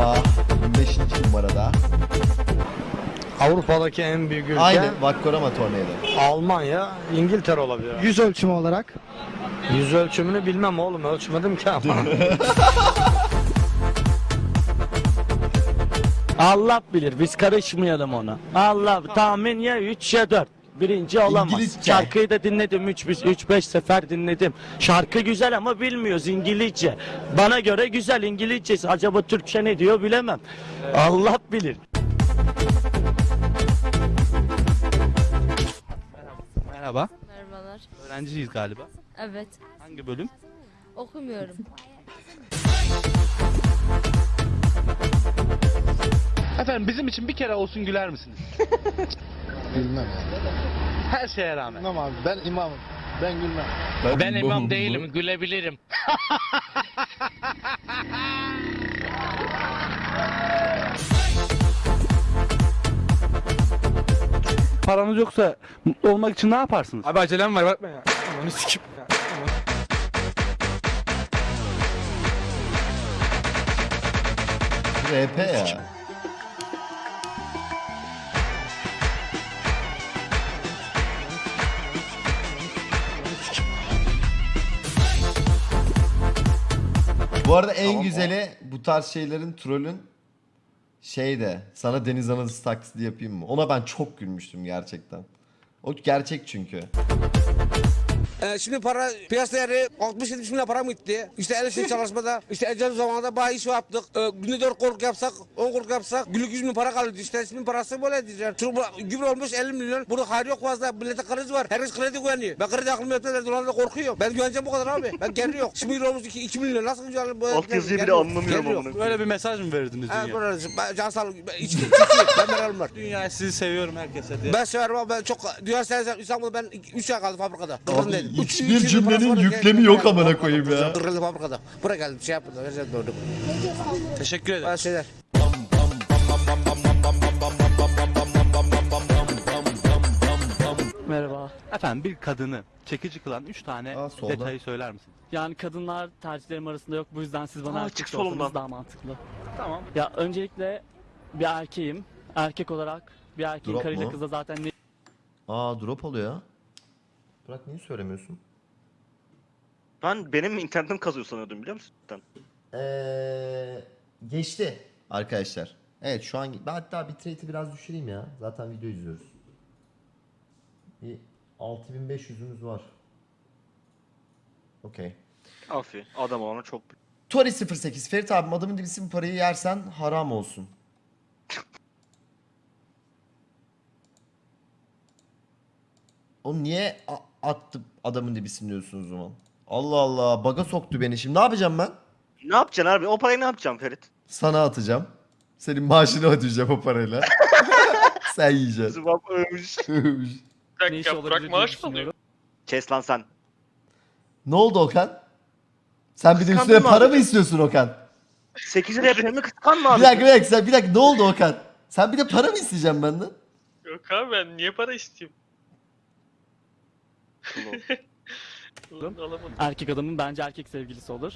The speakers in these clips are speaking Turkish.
Yamaha 25. numarada. Avrupa'daki en büyük ülke Aynı Vakkorama Tornado. Almanya, İngiltere olabilir. Yüz ölçümü olarak. Yüz ölçümünü bilmem oğlum ölçmedim ki ama. Allah bilir biz karışmayalım ona. Allah tahmin ya 3 ya 4. Birinci olamaz. İngilizce. Şarkıyı da dinledim 3 3 5 sefer dinledim. Şarkı güzel ama bilmiyoruz İngilizce. Bana göre güzel İngilizcesi. Acaba Türkçe ne diyor bilemem. Allah bilir. Merhaba. Merhabalar. Öğrenciyiz galiba. Evet. Hangi bölüm? Okumuyorum. Efendim bizim için bir kere olsun güler misiniz? Bilmem. Her şeye rağmen. Bilmem abi ben imamım. Ben gülmem. Ben imam değilim, gülebilirim. Paranız yoksa mutlu olmak için ne yaparsınız? Abi acelem var bakma ya. Ananı sikim. RP ya. Bu arada en güzeli bu tarz şeylerin trollün şey de sana deniz anası taklidi yapayım mı? Ona ben çok gülmüştüm gerçekten. O gerçek çünkü. Ee, şimdi para piyasa değeri 60-70 milyar para mı gitti? İşte el işi çalışmada, işte ecel zamanında bayağı iş yaptık. Ee, günde 4 korku yapsak, 10 korku yapsak günlük 100 bin para kalıyordu. İşte ismin parası böyle diyeceğim. Çünkü bu gübre olmuş 50 milyon. Burada hayır yok fazla. Millete kriz var. Herkes kredi güveniyor. Ben kredi aklımı yaptım. Dolarda korkuyorum. Ben güveneceğim bu kadar abi. Ben geri yok. Şimdi euro olmuş 2, 2 milyon. Nasıl güveneceğim? Alt yazıyı bile anlamıyorum amına Böyle bir mesaj mı verdiniz dünya? böyle ben can sağlık. Ben içki, içki. Ben meralım var. Dünya sizi seviyorum herkese diye. Ben severim ama ben çok dünya severim. İstanbul'da ben 3 ay kaldım fabrikada. Üç- hiçbir cümlenin yüklemi yok amına koyayım ya. Kırıldı fabrikada. Buraya geldim şey doğru. Teşekkür ederim. Şeyler. Merhaba. Efendim bir kadını çekici kılan 3 tane Aa, solda. detayı söyler misiniz? Yani kadınlar tercihlerim arasında yok. Bu yüzden siz bana Aa, erkek çık sorsanız solumdan. daha mantıklı. Tamam. Ya öncelikle bir erkeğim. Erkek olarak bir erkeğin Drop karıyla mu? kızla zaten ne Aa drop oluyor. Burak niye söylemiyorsun? Ben benim internetim kazıyor sanıyordum biliyor musun? Ee, geçti arkadaşlar. Evet şu an ben hatta bitrate'i biraz düşüreyim ya. Zaten video izliyoruz. Bir 6500'ümüz var. Okey. Afi adam ona çok Tori 08 Ferit abim adamın dibisi bu parayı yersen haram olsun. O niye attı adamın dibisini diyorsunuz o zaman? Allah Allah baga soktu beni şimdi ne yapacağım ben? Ne yapacaksın abi? O parayı ne yapacaksın Ferit? Sana atacağım. Senin maaşını ödeyeceğim o parayla. Sen yiyeceksin. Zıbap ölmüş. ne işi olabilir diye düşünüyorum. Kes lan sen. ne oldu Okan? Sen bir de Kıskandın üstüne mı para abi? mı istiyorsun Okan? 8 liraya premium kıskanma abi. Bir dakika bir dakika sen bir dakika ne oldu Okan? Sen bir de para mı isteyeceksin benden? Yok abi ben niye para isteyeyim? Erkek adamın bence erkek sevgilisi olur.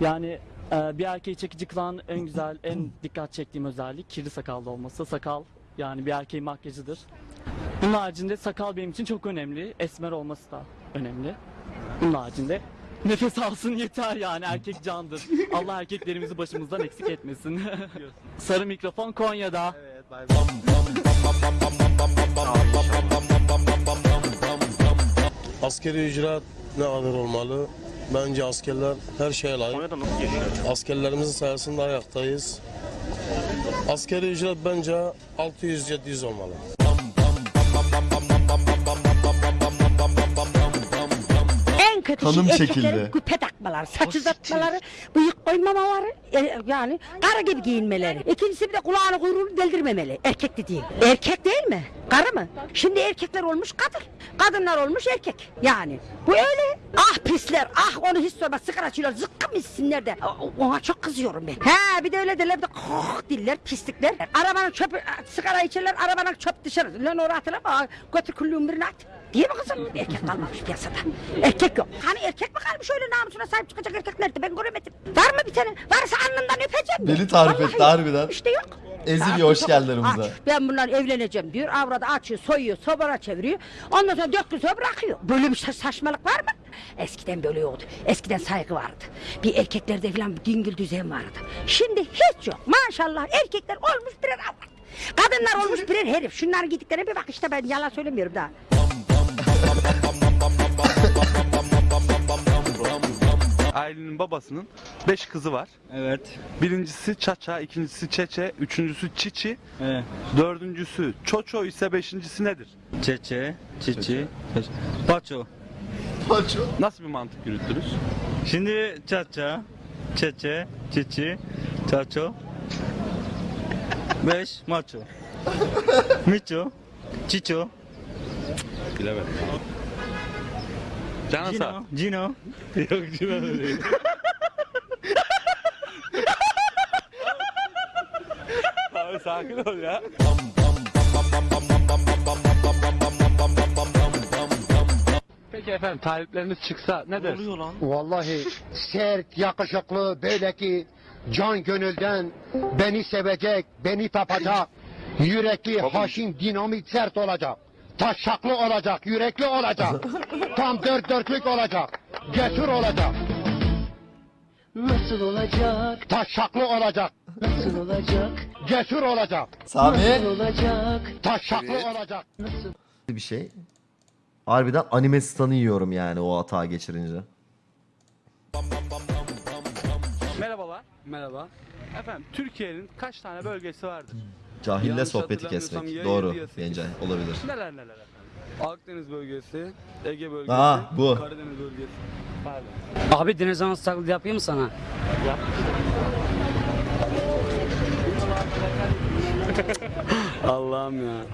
Yani e, bir erkeği çekici kılan en güzel, en dikkat çektiğim özellik kirli sakallı olması. Sakal yani bir erkeğin makyajıdır. Bunun haricinde sakal benim için çok önemli. Esmer olması da önemli. Bunun haricinde nefes alsın yeter yani erkek candır. Allah erkeklerimizi başımızdan eksik etmesin. Sarı mikrofon Konya'da. Evet bay bay. Askeri ücret ne kadar olmalı? Bence askerler her şeye layık. Askerlerimizin sayesinde ayaktayız. Askeri ücret bence 600-700 olmalı. En kötü Kanım şey erkeklerin küpe takmaları, saç uzatmaları, bıyık koymamaları, e, yani karı gibi giyinmeleri. İkincisi bir de kulağını kuyruğunu deldirmemeli. Erkek dediğin. Erkek değil mi? Karı mı? Şimdi erkekler olmuş kadın. Kadınlar olmuş erkek. Yani bu öyle. Ah pisler, ah onu hiç sorma. Sigara içiyorlar, zıkkım içsinler de. Ona çok kızıyorum ben. Ha bir de öyle derler bir de koh diller, pislikler. Arabanın çöpü, sigara içerler, arabanın çöp dışarı. Lan oraya atılama, götür küllüğün birine at. Değil mi kızım? Erkek kalmamış piyasada. Erkek yok. Hani erkek mi kalmış öyle namusuna sahip çıkacak erkek nerede ben göremedim. Var mı bir tane? Varsa alnından öpeceğim. Beni tarif etti harbiden. İşte yok. Ezil Ya, hoş aramıza. aç. Ben bunlar evleneceğim diyor. Avradı açıyor, soyuyor, sobara çeviriyor. Ondan sonra dört gün sonra bırakıyor. Böyle bir sa- saçmalık var mı? Eskiden böyle yoktu. Eskiden saygı vardı. Bir erkeklerde falan bir dingil düzen vardı. Şimdi hiç yok. Maşallah erkekler olmuş birer avrat. Kadınlar olmuş birer herif. Şunların gittiklerine bir bak işte ben yalan söylemiyorum daha. Ailenin babasının 5 kızı var. Evet. Birincisi Çaça, ikincisi Çeçe, üçüncüsü Çiçi, Evet. dördüncüsü Çoço ise beşincisi nedir? Çeçe, çiçi, paço. Paço. Nasıl bir mantık yürütürüz? Şimdi çaça, çeçe, çiçi, çaço. Beş, maço. Miço, çiço, Bilemedim. Canan sağ. Cino. Yok Cino değil. Abi sakin ol ya. Peki efendim talipleriniz çıksa ne dersiniz? oluyor lan? Vallahi sert, yakışıklı, böyle ki can gönülden beni sevecek, beni tapacak, yürekli, haşin, dinamit, sert olacak. Taşaklı olacak, yürekli olacak. Tam dört dörtlük olacak. Cesur olacak. Nasıl olacak? Taşaklı olacak. Nasıl olacak? Cesur olacak. Sami olacak? Taşaklı olacak. bir şey. Harbiden anime stun'ı yiyorum yani o hata geçirince. Merhabalar. Merhaba. Efendim Türkiye'nin kaç tane bölgesi vardır? Cahille sohbeti kesmek. Doğru. Gencay olabilir. Neler neler efendim? Akdeniz bölgesi, Ege bölgesi, Aa, bu. Karadeniz bölgesi. Pardon. Abi deniz anası taklidi yapayım mı sana? Allah'ım ya.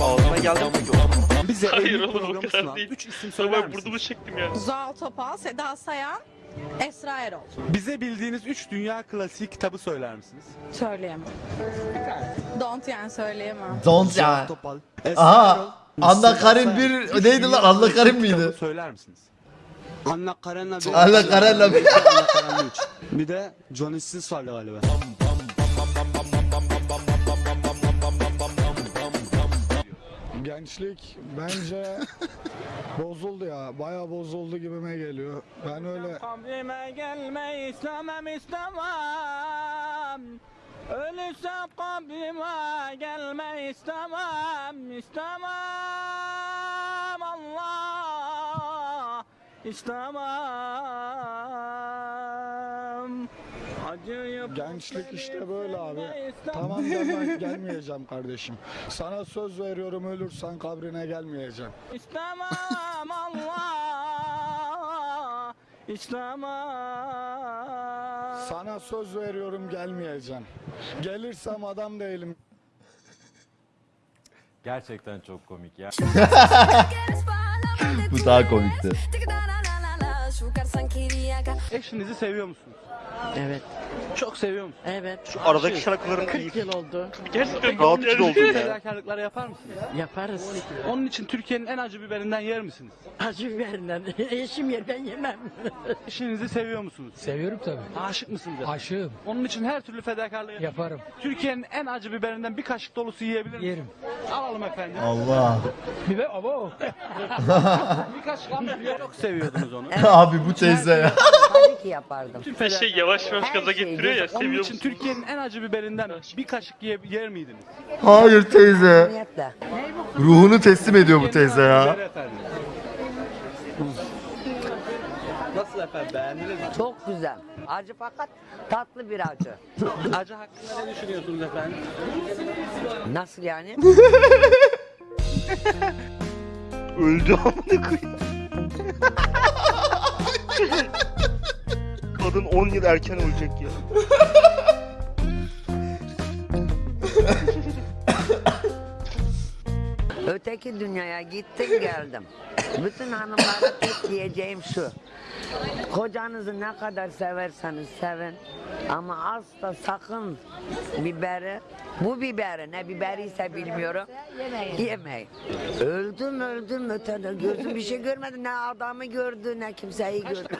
Ağzına geldi mi peki o? Bize Hayır oğlum, o kadar değil. 3 isim söyler ben burnumu misiniz? çektim ya. Zuhal Topal, Seda Sayan, Esra Erol. Bize bildiğiniz 3 dünya klasiği kitabı söyler misiniz? Söyleyemem. Don't yani söyleyemem. Don't ya. Topal. Aha. Anna Karin bir neydi lan? Anna Karin miydi? Söyler misiniz? Anna Karenina bir. Anna Karen'le bir. Bir de Johnny Sins vardı galiba. Gençlik bence bozuldu ya. Bayağı bozuldu gibime geliyor. Ben öyle Kabrime gelme istemem istemem. Ölürsem kabrime gelme istemem istemem Allah istemem. Gençlik işte böyle abi. Tamam ben gelmeyeceğim kardeşim. Sana söz veriyorum ölürsen kabrine gelmeyeceğim. İstemem Allah İstemem Sana söz veriyorum gelmeyeceğim. Gelirsem adam değilim. Gerçekten çok komik ya. Bu daha komikti. Eşinizi seviyor musunuz? Evet. Çok seviyor musunuz? Evet. Şu aradaki şarkıların iyi. yıl oldu. Gerçekten Rahatsız oldum ya. Fedakarlıklar yapar mısınız? Yaparız. Onun için Türkiye'nin en acı biberinden yer misiniz? Acı biberinden. Eşim yer ben yemem. Eşinizi seviyor musunuz? Seviyorum tabii. Aşık mısınız? Aşığım. Onun için her türlü fedakarlığı yapar. Yaparım. Türkiye'nin en acı biberinden bir kaşık dolusu yiyebilir misiniz? Yerim. Alalım efendim. Allah. Biber abo. Bir kaşık ama çok seviyordunuz onu. Abi bu teyze ya. Tabii ki yapardım. Tüm Bir şey yavaş yavaş gaza getiriyor ya Onun seviyor için musun? Türkiye'nin en acı biberinden bir kaşık ye- yer miydiniz? Hayır teyze. Niyetle. Ruhunu teslim ediyor bu teyze ya. Efendim. Nasıl efendim beğendiniz mi? Çok güzel. Acı fakat tatlı bir acı. Acı hakkında ne düşünüyorsunuz efendim? Nasıl yani? Öldü amına koyayım. Kadın 10 yıl erken ölecek ya. Öteki dünyaya gittim geldim. Bütün hanımlara tek diyeceğim şu. Kocanızı ne kadar severseniz sevin ama asla sakın biberi, bu biberi ne biberiyse bilmiyorum yemeyin. Öldüm öldüm ötede gözüm bir şey görmedi ne adamı gördü ne kimseyi gördü.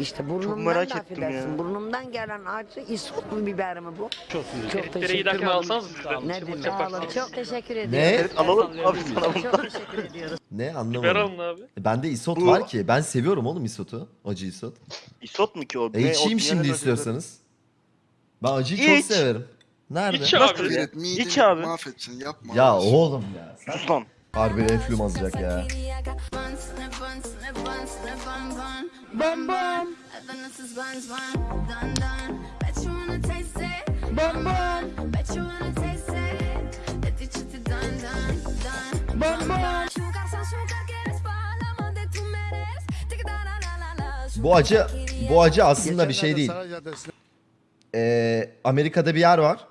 işte burnumdan merak da ettim ya. affedersin, burnumdan gelen acı isot mu biberi mi bu? Çok, çok Eritlere teşekkür giderken ederim. alsanız. Ne demek? yaparsınız. Çok teşekkür Ne? ediyorum. Alalım abi sana bunu. Çok teşekkür ediyoruz. Ne Biber anlamadım. alın abi. E, Bende isot Bu- var ki. Ben seviyorum oğlum isotu. Acı isot. İsot mu ki o? E Ne, o içeyim dünyanın şimdi istiyorsanız. Ben acıyı çok İç. severim. Nerede? İç Nasıl abi. ya? İç abi. Mahvedeceksin yapma. Ya oğlum ya. Sen Sus lan. harbi reflüm azacak ya. Bom bom. Bom bom. Bom bom. Bu acı bu acı aslında bir şey değil. Ee, Amerika'da bir yer var.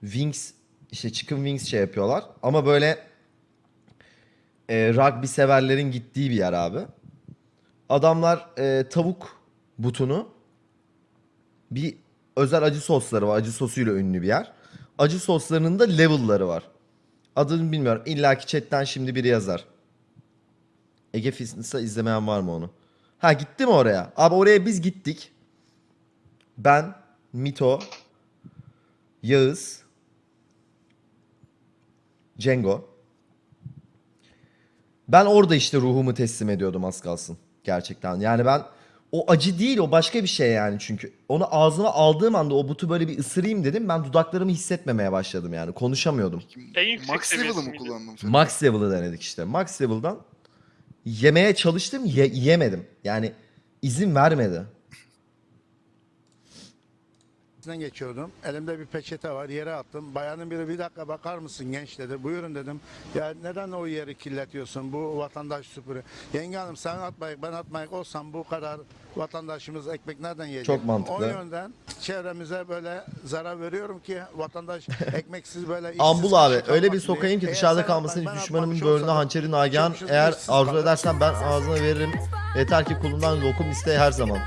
Wings işte chicken wings şey yapıyorlar. Ama böyle e, rugby severlerin gittiği bir yer abi. Adamlar e, tavuk butunu bir özel acı sosları var. Acı sosuyla ünlü bir yer. Acı soslarının da level'ları var. Adını bilmiyorum. İlla ki chatten şimdi biri yazar. Ege Fitness'a izlemeyen var mı onu? Ha gitti mi oraya? Abi oraya biz gittik. Ben, Mito, Yağız, Cengo. Ben orada işte ruhumu teslim ediyordum az kalsın. Gerçekten. Yani ben o acı değil o başka bir şey yani çünkü. Onu ağzıma aldığım anda o butu böyle bir ısırayım dedim. Ben dudaklarımı hissetmemeye başladım yani. Konuşamıyordum. En yüksek Max level'ı seviyesi mı miydi? kullandın? Max level'ı denedik işte. Max level'dan yemeye çalıştım ye- yemedim. Yani izin vermedi. Üstünden geçiyordum. Elimde bir peçete var. Yere attım. Bayanın biri bir dakika bakar mısın genç dedi. Buyurun dedim. Ya neden o yeri kirletiyorsun? Bu vatandaş süpürü. Yenge hanım sen atmayık ben atmayık olsam bu kadar vatandaşımız ekmek nereden yiyecek? Çok mantıklı. O yönden çevremize böyle zarar veriyorum ki vatandaş ekmeksiz böyle Ambul abi öyle bir sokayım ki dışarıda kalmasın atmayık, ben düşmanımın böğrüne hançeri nagihan eğer arzu edersen ben ağzına veririm. Yeter ki kulundan lokum iste her zaman.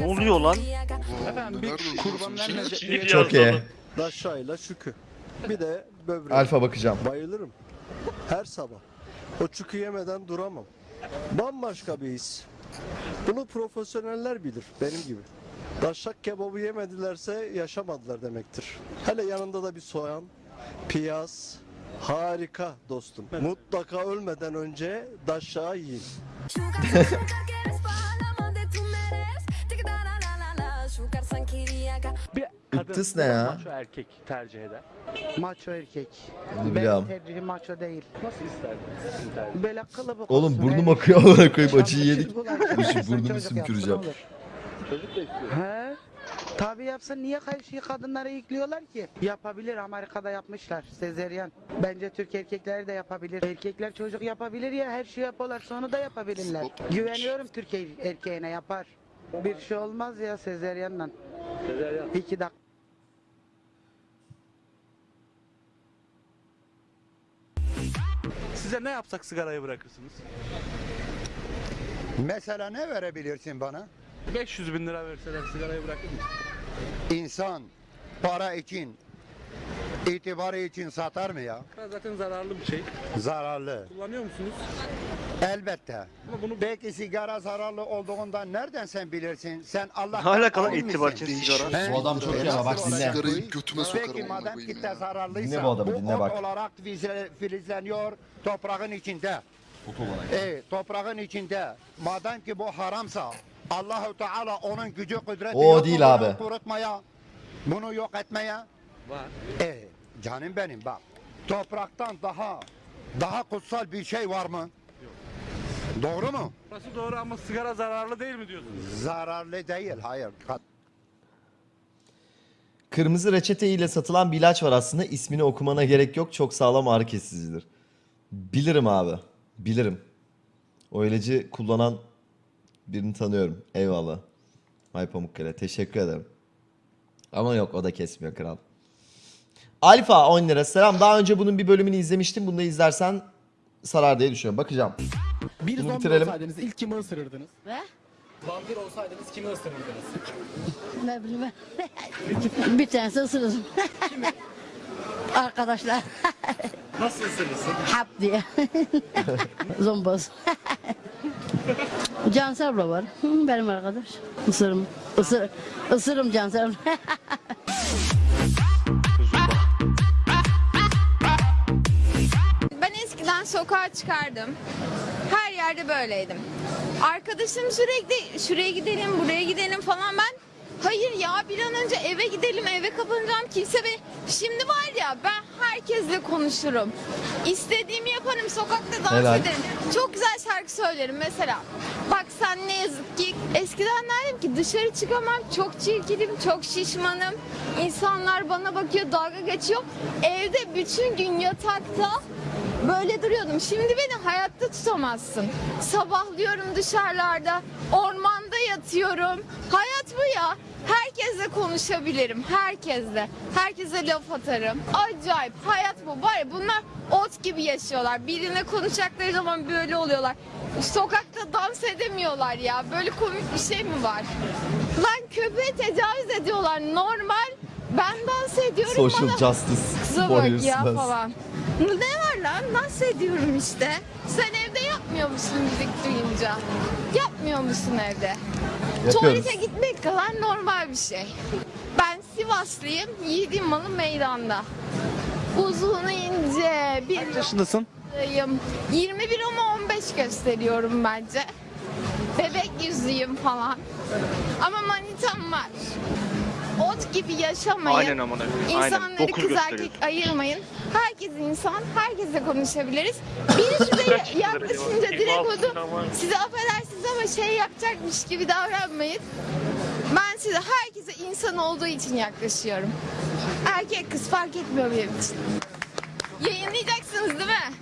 Ne oluyor lan? Efendim bir Nerede kurbanlar Çok iyi. yazdı. Daşayla şükü. Bir de böbrek. Alfa bakacağım. Bayılırım. Her sabah. O çükü yemeden duramam. Bambaşka bir his. Bunu profesyoneller bilir benim gibi. Daşak kebabı yemedilerse yaşamadılar demektir. Hele yanında da bir soğan, piyaz. Harika dostum. Mutlaka ölmeden önce daşağı yiyin. Iktız ne ya maço erkek tercih eder. Maço erkek. Bunu biliyorum. tercihim maço değil. Nasıl tercih? Böyle kılıbık Oğlum olsun, burnum el- akıyor amına koyayım acıyı yedik. Dur şu çocuk burnumu yapsın, sümküreceğim. olur. Çocuk da istiyor. He? Tabii yapsın niye her şeyi kadınlara yüklüyorlar ki? Yapabilir Amerika'da yapmışlar sezeryan. Bence Türk erkekleri de yapabilir. Erkekler çocuk yapabilir ya her şeyi yapıyorlar sonra da yapabilirler. Güveniyorum Türk er- erkeğine yapar. Bir şey olmaz ya sezeryanla. Sezeryan. İki dakika. Size ne yapsak sigarayı bırakırsınız? Mesela ne verebilirsin bana? 500 bin lira verseler sigarayı bırakır mısın? İnsan para için, itibarı için satar mı ya? Zaten zararlı bir şey. Zararlı. Kullanıyor musunuz? Elbette. Bunu Belki sigara zararlı olduğundan nereden sen bilirsin? Sen Allah Ne alakalı itibar için sigara? Bu adam çok ama bak dinle. Sigarayı götüme sokarım Peki madem kitle ya. zararlıysa Dinle bu adamı, dinle ot bak. olarak filizleniyor toprağın içinde. E, toprağın içinde. Madem ki bu haramsa Allahu Teala onun gücü kudreti O yok değil abi. kurutmaya, bunu yok etmeye. var. E, canım benim bak. Topraktan daha daha kutsal bir şey var mı? Doğru mu? Burası doğru ama sigara zararlı değil mi diyorsunuz? Zararlı değil. Hayır. Kat- Kırmızı reçete ile satılan bir ilaç var aslında. İsmini okumana gerek yok. Çok sağlam ağrı kesicidir. Bilirim abi. Bilirim. O ilacı kullanan birini tanıyorum. Eyvallah. May Pamukkale. Teşekkür ederim. Ama yok o da kesmiyor kral. Alfa 10 lira. Selam. Daha önce bunun bir bölümünü izlemiştim. Bunu da izlersen sarar diye düşünüyorum. Bakacağım. Bir Bunu zombi bitirelim. olsaydınız ilk kimi ısırırdınız? Ve? Vampir olsaydınız kimi ısırırdınız? Ne bileyim ben. bir tanesi ısırırım. Arkadaşlar. Nasıl ısırırsın? Hap diye. Zomboz. Cansel abla var. Benim arkadaş. Isırım. Isır, ısırım Cansel. Ben eskiden sokağa çıkardım. Yerde böyleydim. Arkadaşım sürekli şuraya gidelim, buraya gidelim falan ben Hayır ya bir an önce eve gidelim eve kapanacağım kimse be. Şimdi var ya ben herkesle konuşurum. İstediğimi yaparım sokakta dans Helal. ederim. Çok güzel şarkı söylerim mesela. Bak sen ne yazık ki eskiden derdim ki dışarı çıkamam çok çirkinim çok şişmanım. İnsanlar bana bakıyor dalga geçiyor. Evde bütün gün yatakta Böyle duruyordum. Şimdi beni hayatta tutamazsın. Sabahlıyorum dışarılarda, ormanda yatıyorum. Hayat bu ya. Herkesle konuşabilirim, herkesle. Herkese laf atarım. Acayip, hayat bu. Ya bunlar ot gibi yaşıyorlar. Birine konuşacakları zaman böyle oluyorlar. Sokakta dans edemiyorlar ya. Böyle komik bir şey mi var? Lan köpeğe tecavüz ediyorlar. Normal. Ben dans ediyorum. Social bana- justice Kıza bak ya falan. Ne var lan? Dans ediyorum işte. Sen evde yapmıyor musun müzik duyunca? Yapmıyor musun evde? Yapıyoruz. Tuvalete gitmek kadar normal bir şey. Ben Sivaslıyım. Yiğidim malı meydanda. Uzun ince bir Kaç yaşındasın? Yım. 21 ama 15 gösteriyorum bence. Bebek yüzlüyüm falan. Ama manitam var. Ot gibi yaşamayın. Aynen aynen. İnsanları Dokuz kız erkek ayırmayın. Herkes insan, herkesle konuşabiliriz. Biri size yaklaşınca direkt onu size affedersiniz ama şey yapacakmış gibi davranmayın. Ben size herkese insan olduğu için yaklaşıyorum. Erkek kız fark etmiyor benim için. Yayınlayacaksınız değil mi?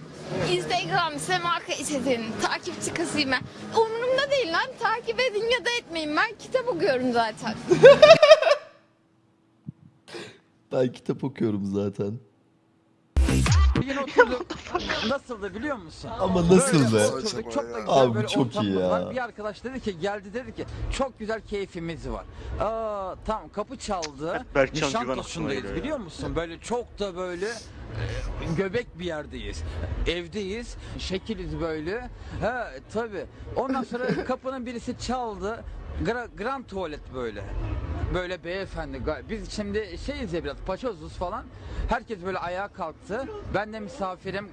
Instagram Sema Kaysetin takipçi kasayım ben. Umurumda değil lan takip edin ya da etmeyin ben kitap okuyorum zaten. Ben kitap okuyorum zaten. Yine oturduk. Nasıldı biliyor musun? Ama nasıl be? oturduk, çok da güzel Abi böyle çok iyi ya. var. Bir arkadaş dedi ki geldi dedi ki çok güzel keyfimiz var. Aa, tamam kapı çaldı. Berkcan Güven Nişantaşı'ndayız geliyor ya. biliyor musun? Böyle çok da böyle e, göbek bir yerdeyiz. Evdeyiz. Şekiliz böyle. Ha tabi. Ondan sonra kapının birisi çaldı. Gra, grand tuvalet böyle. Böyle beyefendi. Biz şimdi şeyiz ya biraz paçozuz falan. Herkes böyle ayağa kalktı. Ben de misafirim.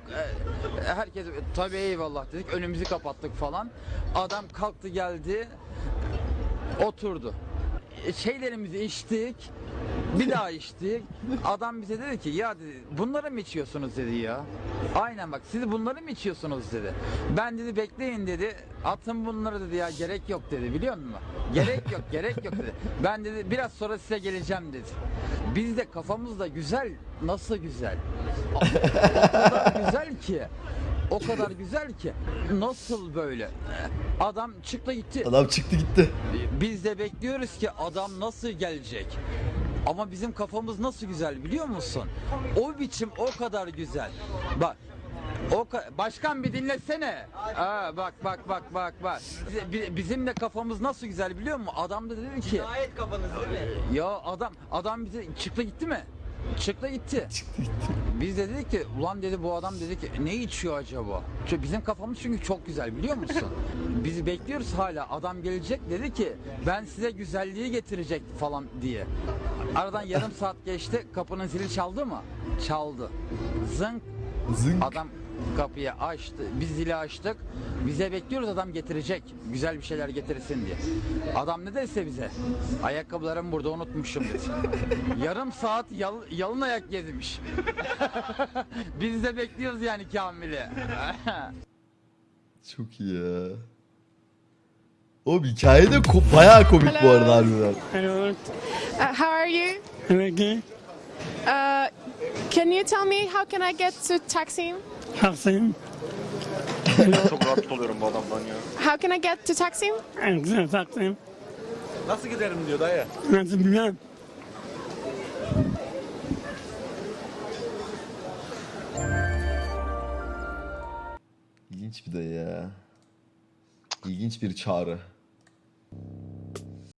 e, Herkes tabii eyvallah dedik. Önümüzü kapattık falan. Adam kalktı geldi. Oturdu. Şeylerimizi içtik. Bir daha içtik. Adam bize dedi ki ya dedi bunları mı içiyorsunuz dedi ya. Aynen bak siz bunları mı içiyorsunuz dedi. Ben dedi bekleyin dedi. Atın bunları dedi ya gerek yok dedi biliyor musun? Gerek yok gerek yok dedi. Ben dedi biraz sonra size geleceğim dedi. Biz de kafamız da güzel. Nasıl güzel? O kadar güzel ki. O kadar güzel ki. Nasıl böyle? Adam çıktı gitti. Adam çıktı gitti. Biz de bekliyoruz ki adam nasıl gelecek. Ama bizim kafamız nasıl güzel biliyor musun? O biçim o kadar güzel. Bak o ka- başkan bir dinlesene. Aa, bak bak bak bak bak. Bizim de kafamız nasıl güzel biliyor musun? Adam da dedi ki. Gayet kafanız Ya adam adam bize çıktı gitti mi? Çıktı gitti. Biz de dedik ki ulan dedi bu adam dedi ki ne içiyor acaba? Çünkü bizim kafamız çünkü çok güzel biliyor musun? Bizi bekliyoruz hala. Adam gelecek dedi ki ben size güzelliği getirecek falan diye. Aradan yarım saat geçti. Kapının zili çaldı mı? Çaldı. Zınk. Zınk. Adam kapıyı açtı. Biz zili açtık. Bize bekliyoruz adam getirecek. Güzel bir şeyler getirsin diye. Adam ne dese bize? Ayakkabılarımı burada unutmuşum dedi. Yarım saat yal- yalın ayak gezmiş. Biz de bekliyoruz yani Kamil'i. Çok iyi ya. O hikaye de ko- bayağı komik bu arada harbiden. Hello. Uh, how are you? Okay. Uh, can you tell me how can I get to Taksim? Taksim. Çok rahatsız oluyorum bu adamdan ya. How can I get to Taksim? Güzel Taksim. Nasıl giderim diyor dayı. Nasıl bilmem. İlginç bir de ya. İlginç bir çağrı.